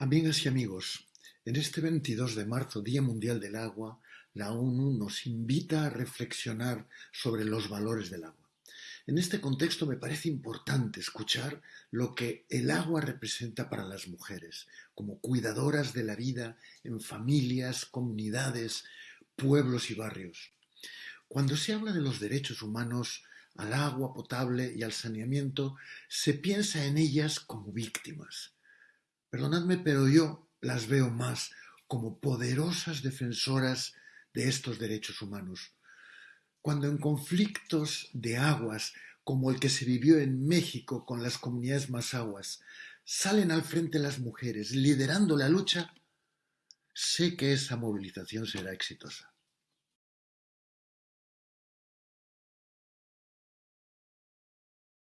Amigas y amigos, en este 22 de marzo, Día Mundial del Agua, la ONU nos invita a reflexionar sobre los valores del agua. En este contexto me parece importante escuchar lo que el agua representa para las mujeres, como cuidadoras de la vida en familias, comunidades, pueblos y barrios. Cuando se habla de los derechos humanos al agua potable y al saneamiento, se piensa en ellas como víctimas Perdonadme, pero yo las veo más como poderosas defensoras de estos derechos humanos. Cuando en conflictos de aguas, como el que se vivió en México con las comunidades más aguas, salen al frente las mujeres liderando la lucha, sé que esa movilización será exitosa.